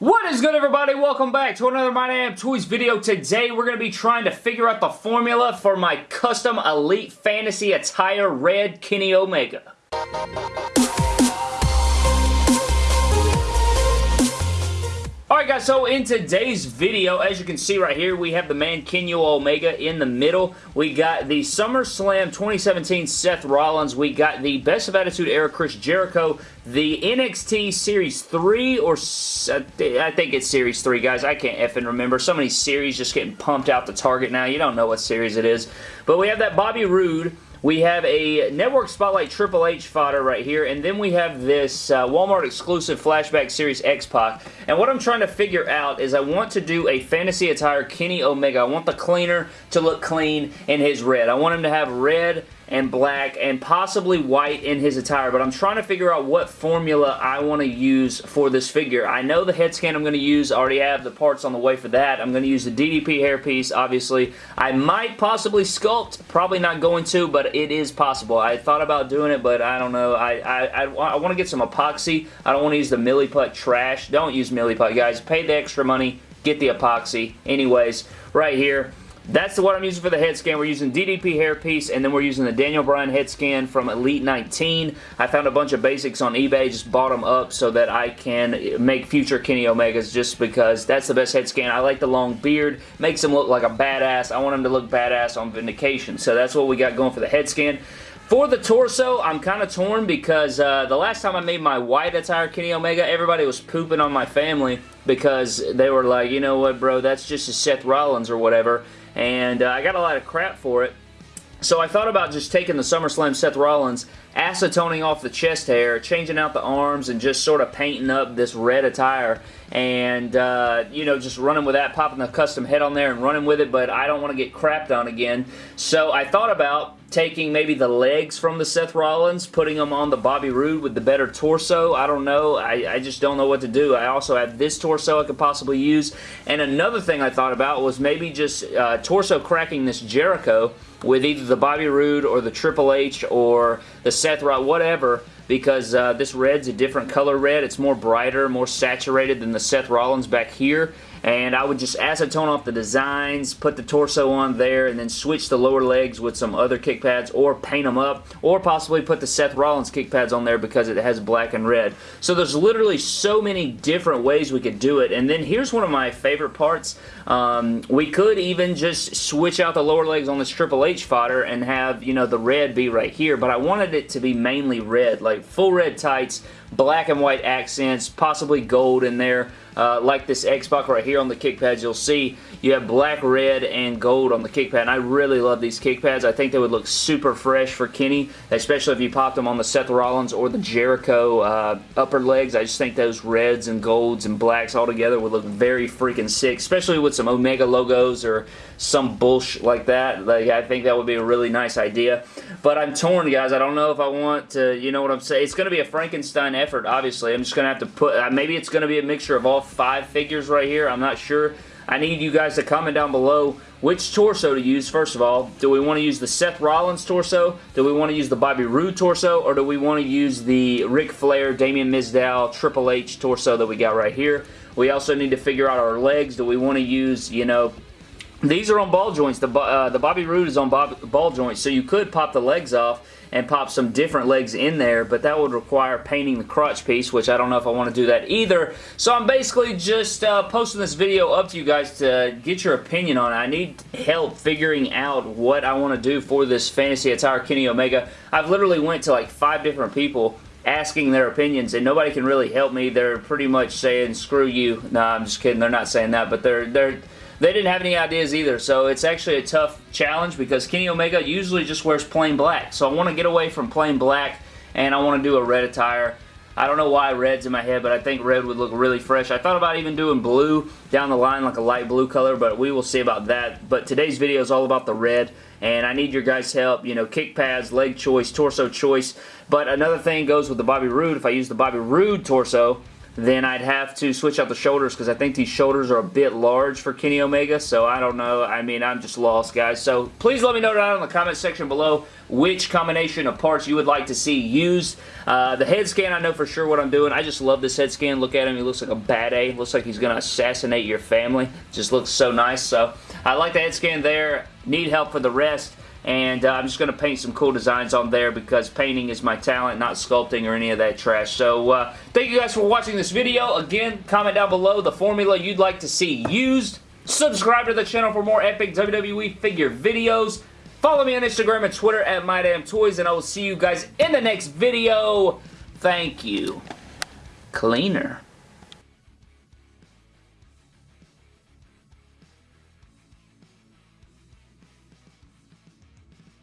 What is good everybody? Welcome back to another My Damn Toys video. Today we're going to be trying to figure out the formula for my custom Elite Fantasy Attire Red Kenny Omega. Alright guys, so in today's video, as you can see right here, we have the Mankiino Omega in the middle. We got the SummerSlam 2017 Seth Rollins. We got the Best of Attitude Era Chris Jericho. The NXT Series 3, or I think it's Series 3, guys. I can't effing remember. So many series just getting pumped out the target now. You don't know what series it is. But we have that Bobby Roode. We have a Network Spotlight Triple H fodder right here, and then we have this uh, Walmart exclusive Flashback Series X-Pac. And what I'm trying to figure out is I want to do a fantasy attire Kenny Omega. I want the cleaner to look clean in his red. I want him to have red and black and possibly white in his attire, but I'm trying to figure out what formula I want to use for this figure. I know the head scan I'm going to use. I already have the parts on the way for that. I'm going to use the DDP hairpiece, obviously. I might possibly sculpt. Probably not going to, but it is possible. I thought about doing it, but I don't know. I, I, I, I want to get some epoxy. I don't want to use the Milliput trash. Don't use Milliput, guys. Pay the extra money. Get the epoxy. Anyways, right here. That's what I'm using for the head scan. We're using DDP hairpiece, and then we're using the Daniel Bryan head scan from Elite 19. I found a bunch of basics on eBay, just bought them up so that I can make future Kenny Omegas just because that's the best head scan. I like the long beard. Makes him look like a badass. I want him to look badass on Vindication. So that's what we got going for the head scan. For the torso, I'm kind of torn because uh, the last time I made my white attire Kenny Omega, everybody was pooping on my family because they were like, you know what, bro, that's just a Seth Rollins or whatever and uh, I got a lot of crap for it. So I thought about just taking the SummerSlam Seth Rollins, acetoning off the chest hair, changing out the arms, and just sort of painting up this red attire. And, uh, you know, just running with that, popping the custom head on there and running with it, but I don't want to get crapped on again. So I thought about taking maybe the legs from the Seth Rollins, putting them on the Bobby Roode with the better torso. I don't know. I, I just don't know what to do. I also have this torso I could possibly use. And another thing I thought about was maybe just uh, torso cracking this Jericho with either the Bobby Roode or the Triple H or the Seth Rollins, whatever, because uh, this red's a different color red. It's more brighter, more saturated than the Seth Rollins back here and I would just acetone off the designs, put the torso on there, and then switch the lower legs with some other kick pads or paint them up, or possibly put the Seth Rollins kick pads on there because it has black and red. So there's literally so many different ways we could do it, and then here's one of my favorite parts. Um, we could even just switch out the lower legs on this Triple H fodder and have, you know, the red be right here, but I wanted it to be mainly red, like full red tights, black and white accents, possibly gold in there, uh, like this X-Pac right here on the kick pads, you'll see you have black, red, and gold on the kick pad. And I really love these kick pads. I think they would look super fresh for Kenny, especially if you popped them on the Seth Rollins or the Jericho uh, upper legs. I just think those reds and golds and blacks all together would look very freaking sick, especially with some Omega logos or some bullshit like that. Like I think that would be a really nice idea. But I'm torn, guys. I don't know if I want to, you know what I'm saying? It's going to be a Frankenstein effort, obviously. I'm just going to have to put, uh, maybe it's going to be a mixture of all five figures right here. I'm not sure. I need you guys to comment down below which torso to use, first of all. Do we want to use the Seth Rollins torso? Do we want to use the Bobby Roode torso? Or do we want to use the Ric Flair, Damien Mizdow, Triple H torso that we got right here? We also need to figure out our legs. Do we want to use, you know, these are on ball joints. The, uh, the Bobby Roode is on ball joints, so you could pop the legs off and pop some different legs in there, but that would require painting the crotch piece, which I don't know if I want to do that either. So I'm basically just uh, posting this video up to you guys to get your opinion on it. I need help figuring out what I want to do for this Fantasy Attire Kenny Omega. I've literally went to like five different people asking their opinions and nobody can really help me. They're pretty much saying, screw you. No, I'm just kidding. They're not saying that, but they're, they're, they didn't have any ideas either, so it's actually a tough challenge because Kenny Omega usually just wears plain black. So I want to get away from plain black and I want to do a red attire. I don't know why red's in my head, but I think red would look really fresh. I thought about even doing blue down the line, like a light blue color, but we will see about that. But today's video is all about the red, and I need your guys' help. You know, kick pads, leg choice, torso choice. But another thing goes with the Bobby Roode. If I use the Bobby Roode torso, then I'd have to switch out the shoulders because I think these shoulders are a bit large for Kenny Omega, so I don't know. I mean, I'm just lost, guys. So please let me know down in the comment section below which combination of parts you would like to see used. Uh, the head scan, I know for sure what I'm doing. I just love this head scan. Look at him. He looks like a bad A. Looks like he's going to assassinate your family. Just looks so nice. So I like the head scan there. Need help for the rest and uh, I'm just going to paint some cool designs on there because painting is my talent, not sculpting or any of that trash. So uh, thank you guys for watching this video. Again, comment down below the formula you'd like to see used. Subscribe to the channel for more epic WWE figure videos. Follow me on Instagram and Twitter at MyDamnToys, and I will see you guys in the next video. Thank you. Cleaner.